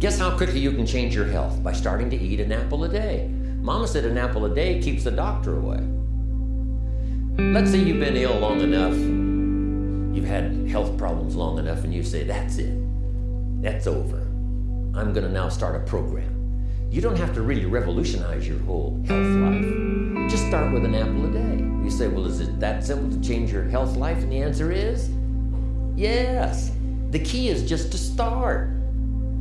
Guess how quickly you can change your health? By starting to eat an apple a day. Mama said an apple a day keeps the doctor away. Let's say you've been ill long enough, you've had health problems long enough, and you say, That's it. That's over. I'm going to now start a program. You don't have to really revolutionize your whole health life. Just start with an apple a day. You say, Well, is it that simple to change your health life? And the answer is yes. The key is just to start.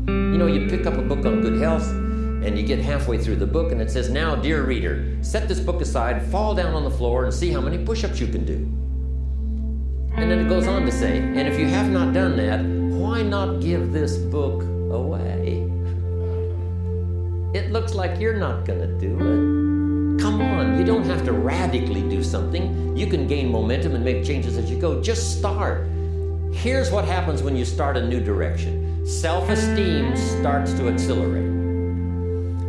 You know, you pick up a book on good health and you get halfway through the book and it says, Now, dear reader, set this book aside, fall down on the floor, and see how many push ups you can do. And then it goes on to say, And if you have not done that, why not give this book away? It looks like you're not going to do it. Come on, you don't have to radically do something. You can gain momentum and make changes as you go. Just start. Here's what happens when you start a new direction self esteem starts to accelerate.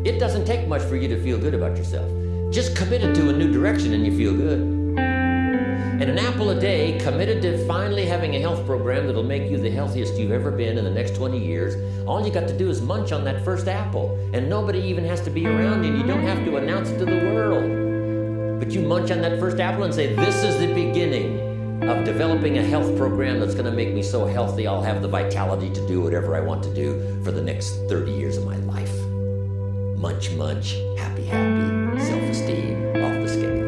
It doesn't take much for you to feel good about yourself. Just committed to a new direction and you feel good. And an apple a day, committed to finally having a health program that'll make you the healthiest you've ever been in the next 20 years, all you got to do is munch on that first apple. And nobody even has to be around you, you don't have to announce it to the world. But you munch on that first apple and say, This is the beginning of developing a health program that's going to make me so healthy I'll have the vitality to do whatever I want to do for the next 30 years of my life. Munch, munch, happy, happy, self esteem off the scale.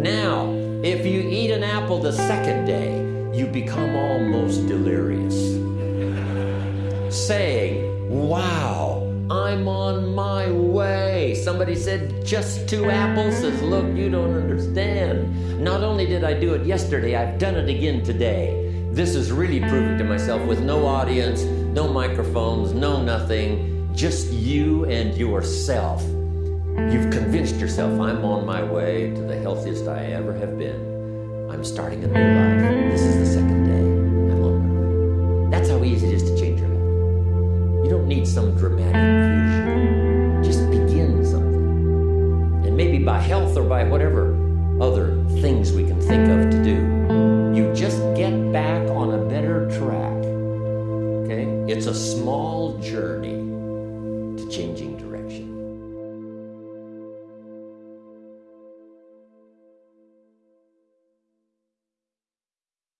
Now, if you eat an apple the second day, you become almost delirious, saying, Wow, I'm on my way. Somebody said, Just two apples? Says, Look, you don't understand. Not only did I do it yesterday, I've done it again today. This is really proving to myself with no audience, no microphones, no nothing just you and yourself. You've convinced yourself I'm on my way to the healthiest I ever have been. I'm starting a new life. This is the second day. I'm on my way. That's how easy it is to. You don't need some dramatic vision. Just begin something. And maybe by health or by whatever other things we can think of to do, you just get back on a better track. Okay? It's a small journey to changing direction.